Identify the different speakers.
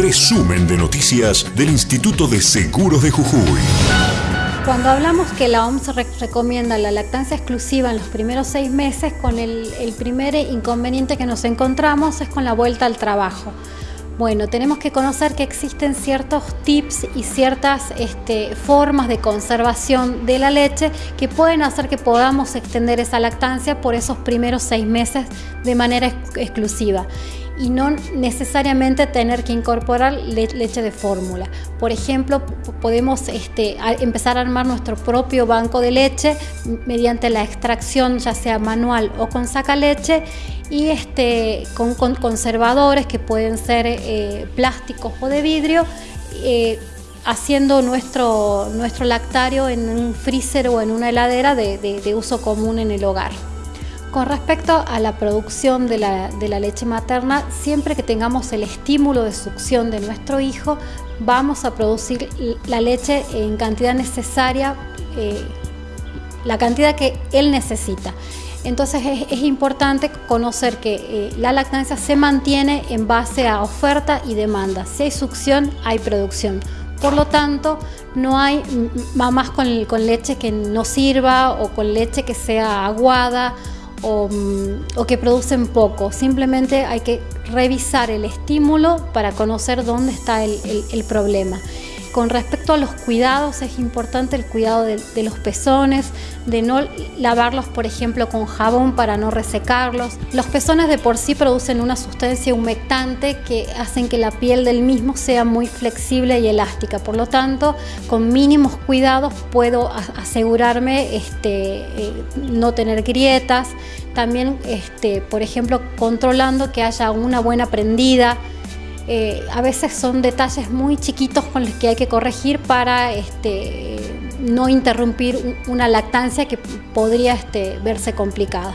Speaker 1: Resumen de noticias del Instituto de Seguros de Jujuy.
Speaker 2: Cuando hablamos que la OMS recomienda la lactancia exclusiva en los primeros seis meses, con el, primer inconveniente que nos encontramos es con la vuelta al trabajo. Bueno, tenemos que conocer que existen ciertos tips y ciertas este, formas de conservación de la leche que pueden hacer que podamos extender esa lactancia por esos primeros seis meses de manera exclusiva y no necesariamente tener que incorporar leche de fórmula. Por ejemplo, podemos este, empezar a armar nuestro propio banco de leche mediante la extracción ya sea manual o con saca leche y este, con, conservadores que pueden ser eh, plásticos o de vidrio eh, haciendo nuestro, nuestro lactario en un freezer o en una heladera de uso común en el hogar. Con respecto a la producción de la, leche materna, siempre que tengamos el estímulo de succión de nuestro hijo, vamos a producir la leche en cantidad necesaria, eh, la cantidad que él necesita. Entonces es, importante conocer que eh, la lactancia se mantiene en base a oferta y demanda. Si hay succión, hay producción. Por lo tanto, no hay mamás con, con leche que no sirva o con leche que sea aguada O, que producen poco. Simplemente hay que revisar el estímulo para conocer dónde está el problema. Con respecto a los cuidados, es importante el cuidado de, los pezones, de no lavarlos, por ejemplo, con jabón para no resecarlos. Los pezones de por sí producen una sustancia humectante que hacen que la piel del mismo sea muy flexible y elástica. Por lo tanto, con mínimos cuidados puedo asegurarme este, eh, no tener grietas. También, este, por ejemplo, controlando que haya una buena prendida, eh, a veces son detalles muy chiquitos con los que hay que corregir para este, no interrumpir una lactancia que podría este, verse complicada.